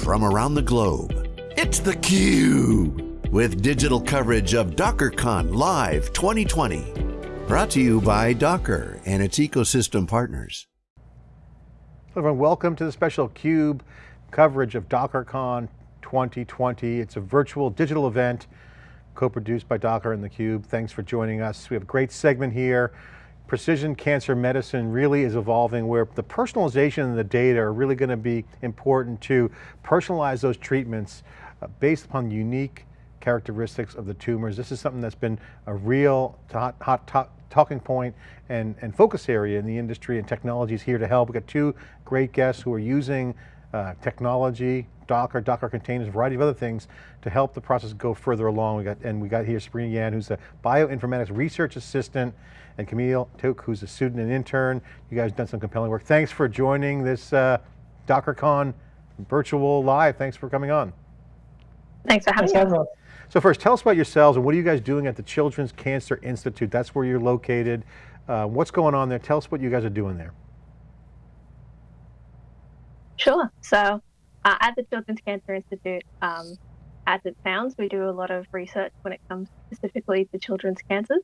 from around the globe. It's theCUBE, with digital coverage of DockerCon Live 2020. Brought to you by Docker and its ecosystem partners. Hello everyone, welcome to the special CUBE coverage of DockerCon 2020. It's a virtual digital event co-produced by Docker and theCUBE. Thanks for joining us. We have a great segment here precision cancer medicine really is evolving where the personalization and the data are really going to be important to personalize those treatments uh, based upon unique characteristics of the tumors. This is something that's been a real hot, hot talking point and, and focus area in the industry and technology is here to help. We've got two great guests who are using uh, technology, Docker, Docker containers, a variety of other things to help the process go further along. We got, and we got here Sabrina Yan, who's a bioinformatics research assistant, and Camille Taouk, who's a student and intern. You guys done some compelling work. Thanks for joining this uh, DockerCon virtual live. Thanks for coming on. Thanks for having us. So first, tell us about yourselves and what are you guys doing at the Children's Cancer Institute? That's where you're located. Uh, what's going on there? Tell us what you guys are doing there. Sure. So uh, at the Children's Cancer Institute, um, as it sounds, we do a lot of research when it comes specifically to children's cancers.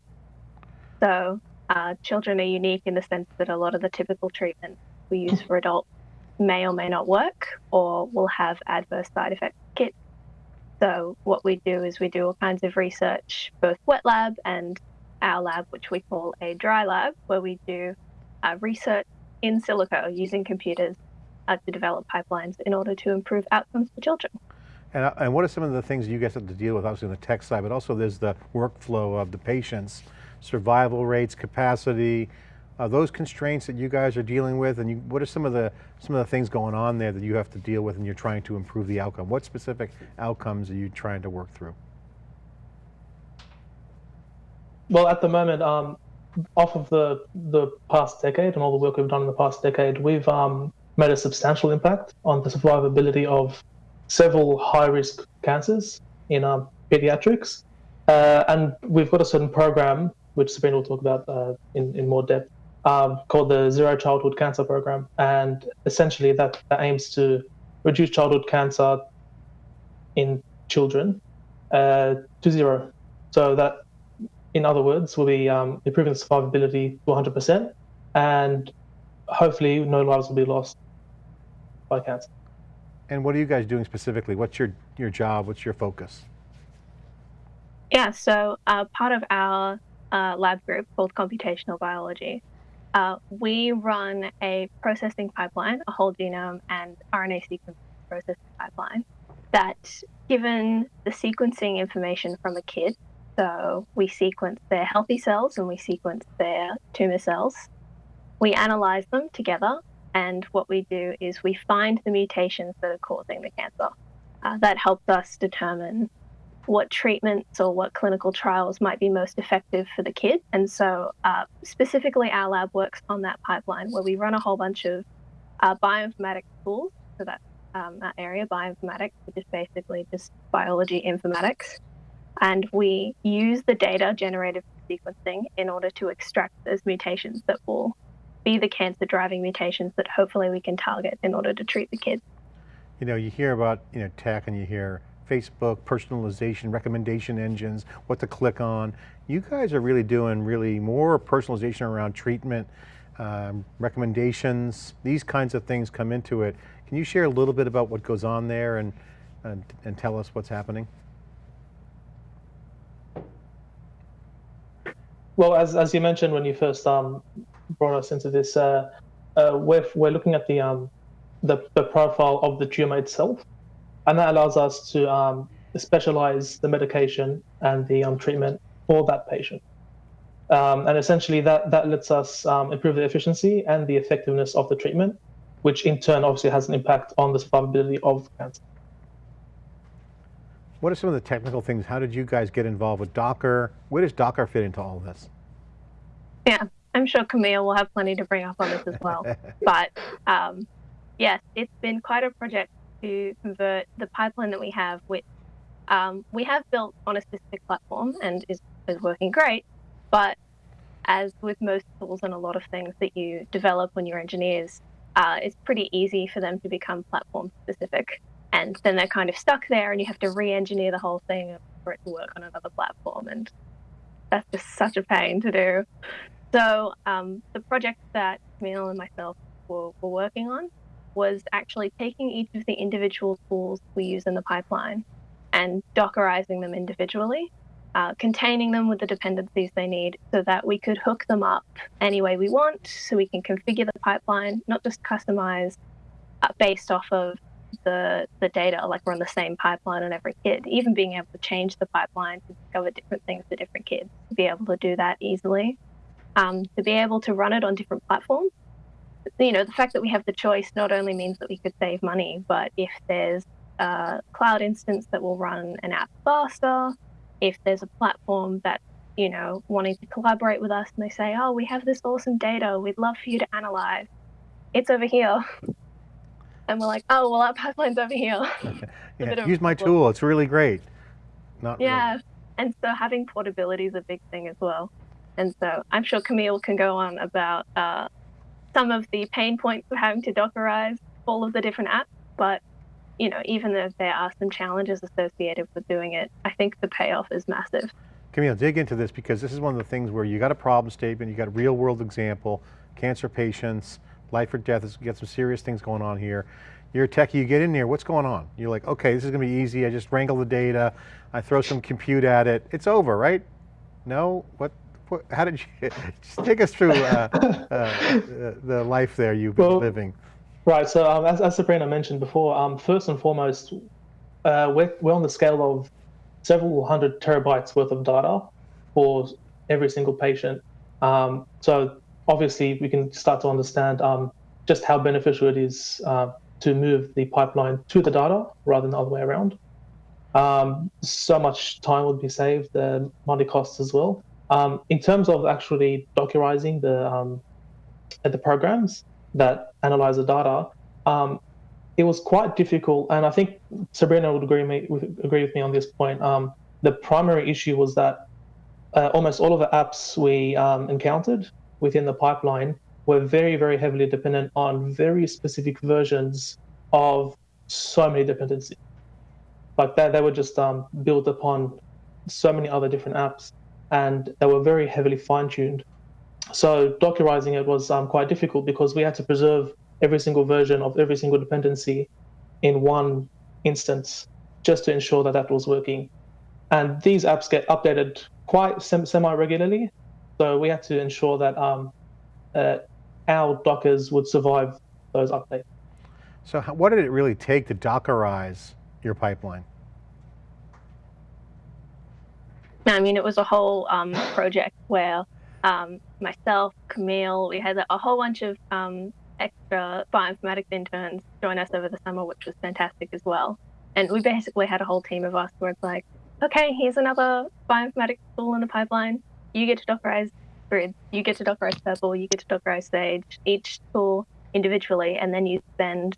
So uh, children are unique in the sense that a lot of the typical treatments we use for adults may or may not work or will have adverse side effects. So what we do is we do all kinds of research, both wet lab and our lab, which we call a dry lab, where we do uh, research in silico using computers uh, to develop pipelines in order to improve outcomes for children. And, uh, and what are some of the things you guys have to deal with, obviously on the tech side, but also there's the workflow of the patients, survival rates, capacity, uh, those constraints that you guys are dealing with, and you, what are some of the some of the things going on there that you have to deal with, and you're trying to improve the outcome? What specific outcomes are you trying to work through? Well, at the moment, um, off of the the past decade and all the work we've done in the past decade, we've um, made a substantial impact on the survivability of several high-risk cancers in um, pediatrics. Uh, and we've got a certain program, which Sabrina will talk about uh, in, in more depth, um, called the Zero Childhood Cancer Program. And essentially that, that aims to reduce childhood cancer in children uh, to zero. So that, in other words, will be um, improving survivability to 100%, and hopefully no lives will be lost by. And what are you guys doing specifically? What's your, your job? What's your focus? Yeah, so uh, part of our uh, lab group called computational biology, uh, we run a processing pipeline, a whole genome and RNA sequence processing pipeline that given the sequencing information from a kid, so we sequence their healthy cells and we sequence their tumor cells, we analyze them together and what we do is we find the mutations that are causing the cancer. Uh, that helps us determine what treatments or what clinical trials might be most effective for the kid. And so, uh, specifically, our lab works on that pipeline where we run a whole bunch of uh, bioinformatics tools. So that's um, that area, bioinformatics, which is basically just biology informatics. And we use the data generated from sequencing in order to extract those mutations that will be the cancer driving mutations that hopefully we can target in order to treat the kids. You know, you hear about you know tech and you hear Facebook, personalization, recommendation engines, what to click on. You guys are really doing really more personalization around treatment, um, recommendations, these kinds of things come into it. Can you share a little bit about what goes on there and, and, and tell us what's happening? Well, as, as you mentioned when you first um, brought us into this, uh, uh, we're, we're looking at the, um, the, the profile of the tumor itself, and that allows us to um, specialize the medication and the um, treatment for that patient. Um, and essentially, that, that lets us um, improve the efficiency and the effectiveness of the treatment, which in turn obviously has an impact on the survivability of cancer. What are some of the technical things? How did you guys get involved with Docker? Where does Docker fit into all of this? Yeah, I'm sure Camille will have plenty to bring up on this as well. but um, yes, it's been quite a project to convert the pipeline that we have, which um, we have built on a specific platform and is, is working great. But as with most tools and a lot of things that you develop when you're engineers, uh, it's pretty easy for them to become platform specific. and then they're kind of stuck there, and you have to re-engineer the whole thing for it to work on another platform, and that's just such a pain to do. So um, the project that Camille and myself were, were working on was actually taking each of the individual tools we use in the pipeline and Dockerizing them individually, uh, containing them with the dependencies they need so that we could hook them up any way we want, so we can configure the pipeline, not just customize uh, based off of the the data, like we're on the same pipeline on every kid. Even being able to change the pipeline to discover different things for different kids, to be able to do that easily, um, to be able to run it on different platforms you know, the fact that we have the choice not only means that we could save money, but if there's a cloud instance that will run an app faster, if there's a platform that, you know, wanting to collaborate with us and they say, oh, we have this awesome data, we'd love for you to analyze, it's over here. And we're like, oh, well, our pipeline's over here. yeah, use my tool, it's really great. Not yeah, really. and so having portability is a big thing as well. And so I'm sure Camille can go on about uh, some of the pain points of having to Dockerize all of the different apps, but you know, even though there are some challenges associated with doing it, I think the payoff is massive. Camille, dig into this because this is one of the things where you got a problem statement, you got a real world example, cancer patients, life or death, you got some serious things going on here. You're a techie, you get in there, what's going on? You're like, okay, this is going to be easy, I just wrangle the data, I throw some compute at it, it's over, right? No, what, how did you, just take us through uh, uh, the life there you've been well, living. Right, so um, as, as Sabrina mentioned before, um, first and foremost, uh, we're, we're on the scale of several hundred terabytes worth of data for every single patient. Um, so obviously we can start to understand um, just how beneficial it is uh, to move the pipeline to the data rather than the other way around. Um, so much time would be saved, uh, money costs as well. Um, in terms of actually dockerizing the um, the programs that analyze the data, um, it was quite difficult, and I think Sabrina would agree me with, agree with me on this point. Um, the primary issue was that uh, almost all of the apps we um, encountered within the pipeline were very, very heavily dependent on very specific versions of so many dependencies. Like that, they were just um, built upon so many other different apps and they were very heavily fine-tuned. So Dockerizing it was um, quite difficult because we had to preserve every single version of every single dependency in one instance just to ensure that that was working. And these apps get updated quite semi-regularly, so we had to ensure that um, uh, our Dockers would survive those updates. So what did it really take to Dockerize your pipeline? I mean, it was a whole um, project where um, myself, Camille, we had a whole bunch of um, extra bioinformatics interns join us over the summer, which was fantastic as well. And we basically had a whole team of us where it's like, okay, here's another bioinformatics tool in the pipeline. You get to Dockerize GRIDSS, you get to Dockerize Purple, you get to Dockerize Sage, each tool individually, and then you spend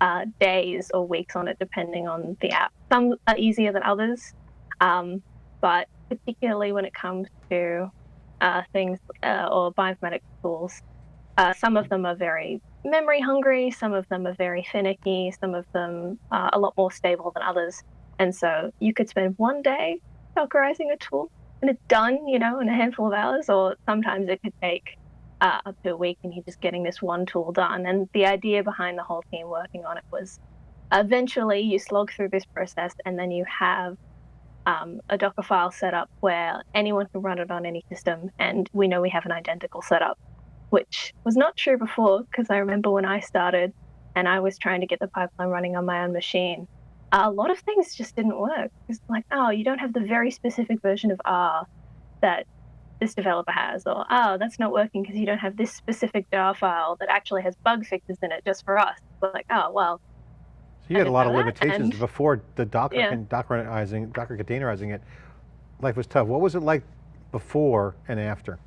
uh, days or weeks on it depending on the app. Some are easier than others, um, but particularly when it comes to uh, things uh, or bioinformatics tools. Uh, some of them are very memory hungry, some of them are very finicky, some of them are a lot more stable than others. And so you could spend one day Dockerizing a tool and it's done, you know, in a handful of hours, or sometimes it could take uh, up to a week and you're just getting this one tool done. And the idea behind the whole team working on it was eventually you slog through this process and then you have um, a Docker file setup where anyone can run it on any system, and we know we have an identical setup, which was not true before because I remember when I started and I was trying to get the pipeline running on my own machine, a lot of things just didn't work. It's like, oh, you don't have the very specific version of R that this developer has, or oh, that's not working because you don't have this specific jar file that actually has bug fixes in it just for us. But like, oh, well, so you had a lot of limitations before the Docker, yeah. Dockerizing, Docker containerizing it. Life was tough. What was it like before and after?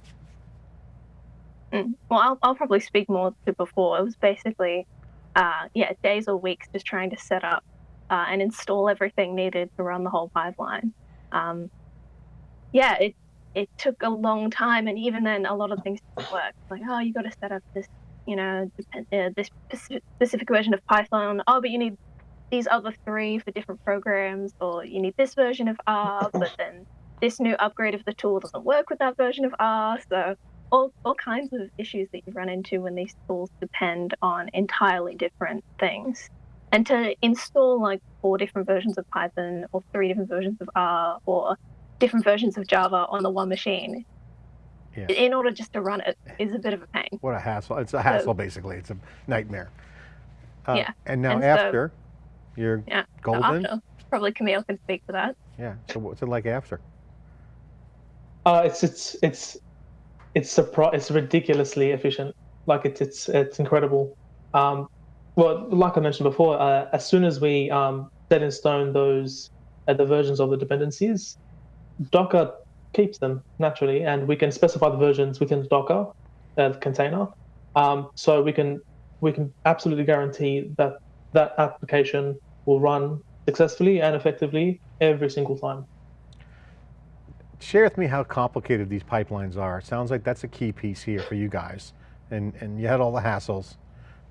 Mm. Well, I'll, I'll, probably speak more to before. It was basically, uh, yeah, days or weeks just trying to set up uh, and install everything needed to run the whole pipeline. Um, yeah, it it took a long time, and even then, a lot of things didn't work. Like, oh, you got to set up this, you know, uh, this specific version of Python. Oh, but you need these other three for different programs, or you need this version of R, but then this new upgrade of the tool doesn't work with that version of R. So all, all kinds of issues that you run into when these tools depend on entirely different things. And to install like four different versions of Python or three different versions of R or different versions of Java on the one machine, yeah. in order just to run it is a bit of a pain. What a hassle. It's a hassle, so, basically. It's a nightmare. Uh, yeah. And now and after, so, you're yeah, golden? After, probably Camille can speak to that. Yeah. So what's it like after? Uh, it's, it's, it's, it's, surpri- it's ridiculously efficient. Like it's, it's, it's incredible. Um, well, like I mentioned before, uh, as soon as we um, set in stone those uh, the versions of the dependencies, Docker keeps them naturally, and we can specify the versions within the Docker uh, container. Um, so we can we can absolutely guarantee that that application will run successfully and effectively every single time. Share with me how complicated these pipelines are. It sounds like that's a key piece here for you guys. And, and you had all the hassles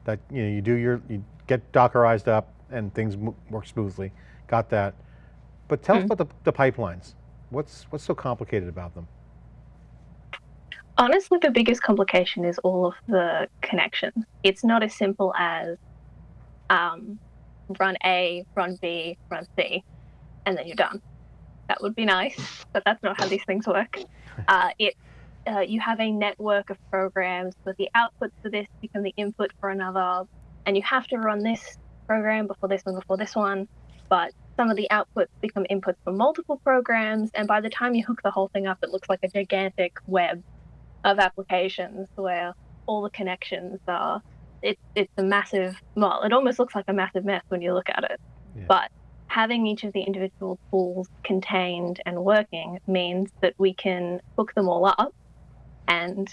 that you, know, you do your, you get Dockerized up and things work smoothly. Got that. But tell mm -hmm. us mm-hmm. about the, the pipelines. What's, what's so complicated about them? Honestly, the biggest complication is all of the connections. It's not as simple as um, run A, run B, run C, and then you're done. That would be nice, but that's not how these things work. Uh, it uh, you have a network of programs, but the outputs for this become the input for another, and you have to run this program before this one, before this one. But some of the outputs become inputs for multiple programs, and by the time you hook the whole thing up, it looks like a gigantic web of applications where all the connections are. It's it's a massive. Well, it almost looks like a massive mess when you look at it. Yeah. But having each of the individual tools contained and working means that we can hook them all up. And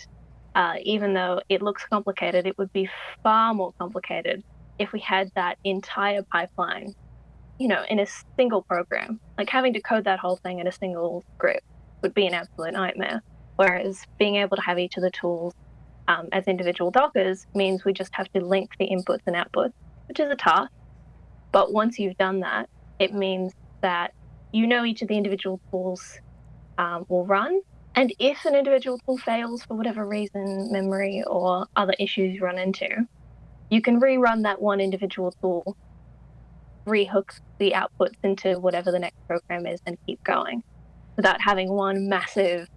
uh, even though it looks complicated, it would be far more complicated if we had that entire pipeline you know, in a single program. Like having to code that whole thing in a single script would be an absolute nightmare. Whereas being able to have each of the tools um, as individual Dockers means we just have to link the inputs and outputs, which is a task. But once you've done that, it means that you know each of the individual tools um, will run. And if an individual tool fails for whatever reason, memory or other issues run into, you can rerun that one individual tool rehook the outputs into whatever the next program is and keep going without having one massive,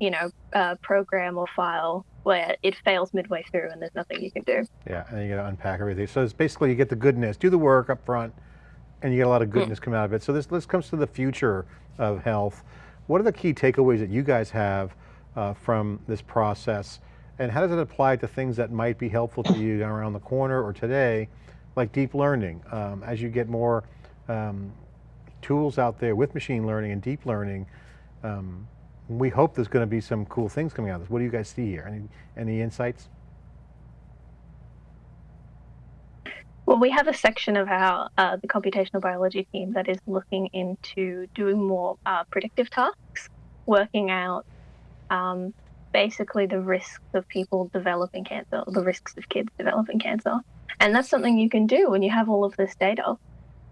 you know, uh, program or file where it fails midway through and there's nothing you can do. Yeah, and you got to unpack everything. So it's basically you get the goodness, do the work up front, and you get a lot of goodness mm. come out of it. So this, this comes to the future of health. What are the key takeaways that you guys have uh, from this process? And how does it apply to things that might be helpful to you around the corner or today like deep learning. Um, as you get more um, tools out there with machine learning and deep learning, um, we hope there's going to be some cool things coming out of this. What do you guys see here? Any, any insights? Well, we have a section of our uh, the computational biology team that is looking into doing more uh, predictive tasks, working out um, basically the risks of people developing cancer, the risks of kids developing cancer. And that's something you can do when you have all of this data,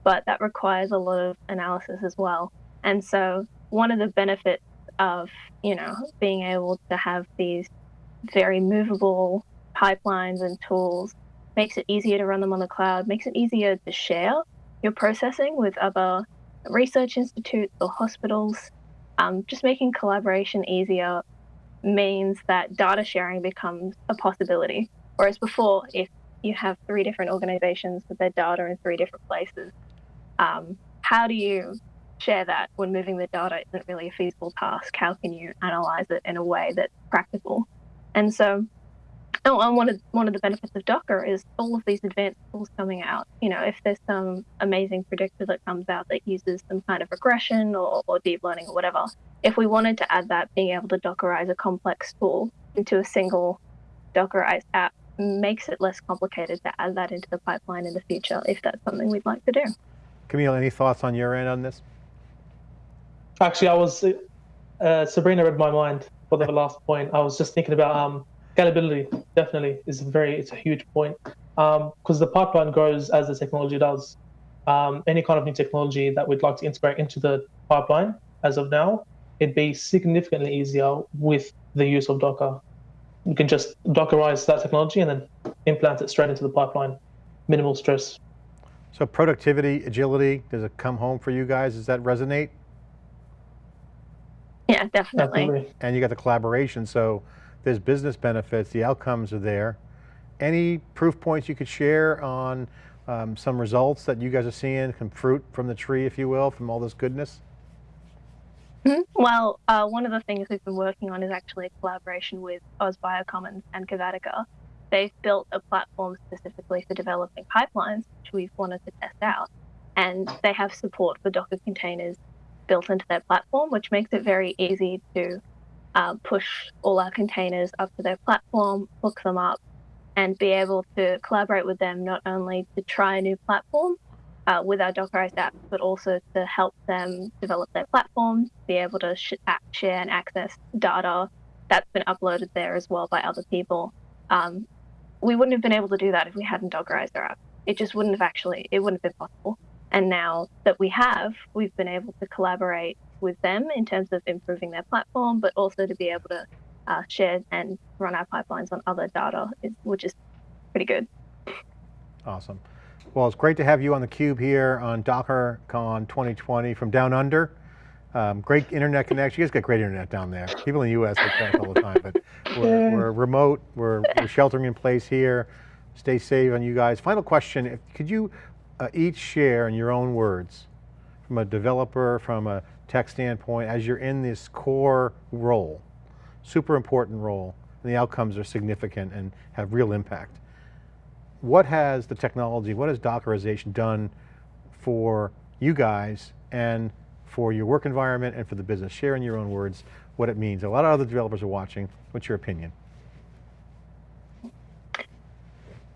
but that requires a lot of analysis as well. And so one of the benefits of, you know, being able to have these very movable pipelines and tools makes it easier to run them on the cloud, makes it easier to share your processing with other research institutes or hospitals. Um, just making collaboration easier means that data sharing becomes a possibility. Whereas before, if you have three different organizations with their data in three different places, um, how do you share that when moving the data isn't really a feasible task? How can you analyze it in a way that's practical? And so, oh, and one of one of the benefits of Docker is all of these advanced tools coming out. You know, if there's some amazing predictor that comes out that uses some kind of regression or, or deep learning or whatever, if we wanted to add that, being able to Dockerize a complex tool into a single Dockerized app makes it less complicated to add that into the pipeline in the future if that's something we'd like to do. Camille, any thoughts on your end on this? Actually, I was, uh, Sabrina read my mind for the last point. I was just thinking about um, scalability, definitely, is very, it's a huge point. Because um, the pipeline grows as the technology does. um, any kind of new technology that we'd like to integrate into the pipeline as of now, it'd be significantly easier with the use of Docker. You can just Dockerize that technology and then implant it straight into the pipeline. Minimal stress. So productivity, agility, does it come home for you guys? Does that resonate? Yeah, definitely. Definitely. And you got the collaboration, so there's business benefits, the outcomes are there. Any proof points you could share on um, some results that you guys are seeing, some fruit from the tree, if you will, from all this goodness? Mhm. Well, uh, one of the things we've been working on is actually a collaboration with Oz Biocommons and Cavatica. They've built a platform specifically for developing pipelines, which we've wanted to test out. And they have support for Docker containers built into their platform, which makes it very easy to uh, push all our containers up to their platform, hook them up, and be able to collaborate with them not only to try a new platform uh, with our Dockerized apps, but also to help them develop their platforms, be able to sh- share and access data that's been uploaded there as well by other people. Um, we wouldn't have been able to do that if we hadn't Dockerized our app. It just wouldn't have actually, it wouldn't have been possible. And now that we have, we've been able to collaborate with them in terms of improving their platform, but also to be able to uh, share and run our pipelines on other data, which is pretty good. Awesome. Well, it's great to have you on theCUBE here on DockerCon 2020 from down under. Um, great internet connection. You guys got great internet down there. People in the US get that all the time, but we're, we're remote, we're, we're, sheltering in place here. Stay safe on you guys. Final question, if, could you uh, each share in your own words, from a developer, from a tech standpoint, as you're in this core role, super important role, and the outcomes are significant and have real impact what has the technology, what has Dockerization done for you guys and for your work environment and for the business? Share in your own words what it means. A lot of other developers are watching. What's your opinion?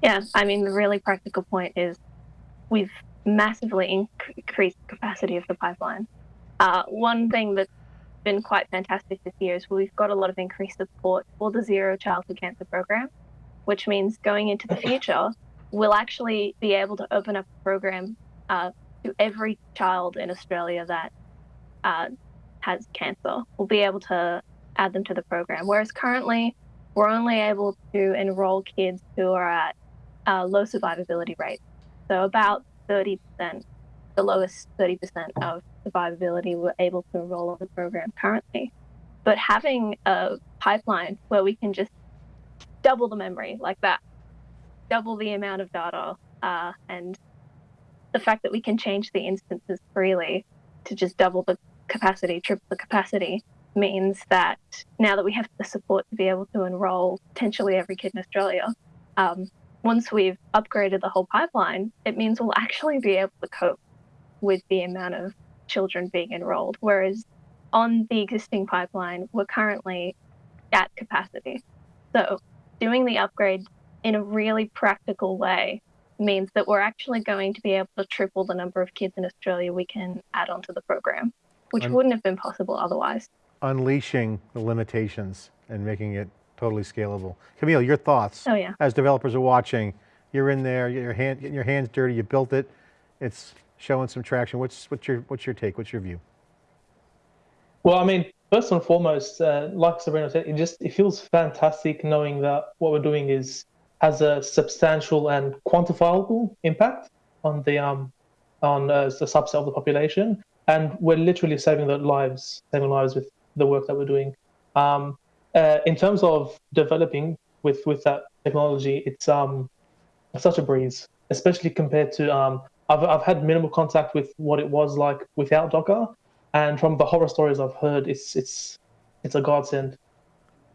Yeah, I mean, the really practical point is we've massively increased the capacity of the pipeline. Uh, one thing that's been quite fantastic this year is we've got a lot of increased support for the Zero Childhood Cancer Program which means going into the future, we'll actually be able to open up a program uh, to every child in Australia that uh, has cancer. We'll be able to add them to the program. Whereas currently, we're only able to enroll kids who are at low survivability rates. So about 30%, the lowest 30% of survivability, we're able to enroll on the program currently. But having a pipeline where we can just double the memory like that, double the amount of data, uh, and the fact that we can change the instances freely to just double the capacity, triple the capacity, means that now that we have the support to be able to enroll potentially every kid in Australia, um, once we've upgraded the whole pipeline, it means we'll actually be able to cope with the amount of children being enrolled. Whereas on the existing pipeline, we're currently at capacity. So doing the upgrade in a really practical way means that we're actually going to be able to triple the number of kids in Australia we can add onto the program, which Un wouldn't have been possible otherwise. Unleashing the limitations and making it totally scalable. Camille, your thoughts? Oh yeah. As developers are watching, you're in there, your hand, getting your hands dirty, you built it, it's showing some traction. What's, what's, your, what's your take, what's your view? Well, I mean, first and foremost, uh, like Sabrina said, it just it feels fantastic knowing that what we're doing is has a substantial and quantifiable impact on the um on uh, the subset of the population, and we're literally saving the lives, saving lives with the work that we're doing. Um, uh, in terms of developing with with that technology, it's um such a breeze, especially compared to um I've I've had minimal contact with what it was like without Docker, and from the horror stories I've heard, it's it's it's a godsend.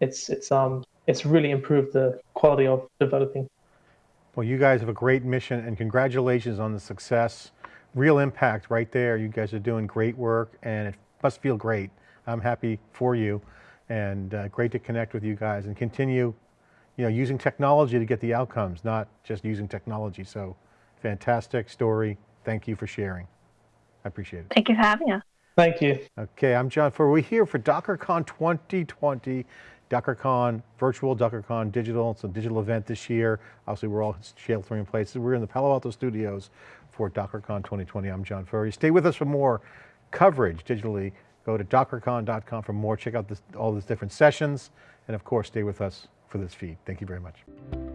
It's it's um it's really improved the quality of developing. Well, you guys have a great mission and congratulations on the success. Real impact right there. You guys are doing great work and it must feel great. I'm happy for you and uh, great to connect with you guys and continue you know, using technology to get the outcomes, not just using technology. So fantastic story. Thank you for sharing. I appreciate it. Thank you for having us. Thank you. Okay, I'm John Furrier. We're here for DockerCon 2020. DockerCon, virtual DockerCon digital, it's a digital event this year. Obviously we're all sheltering in place. We're in the Palo Alto studios for DockerCon 2020. I'm John Furrier. Stay with us for more coverage digitally. Go to dockercon.com for more. Check out this, all these different sessions. And of course, stay with us for this feed. Thank you very much.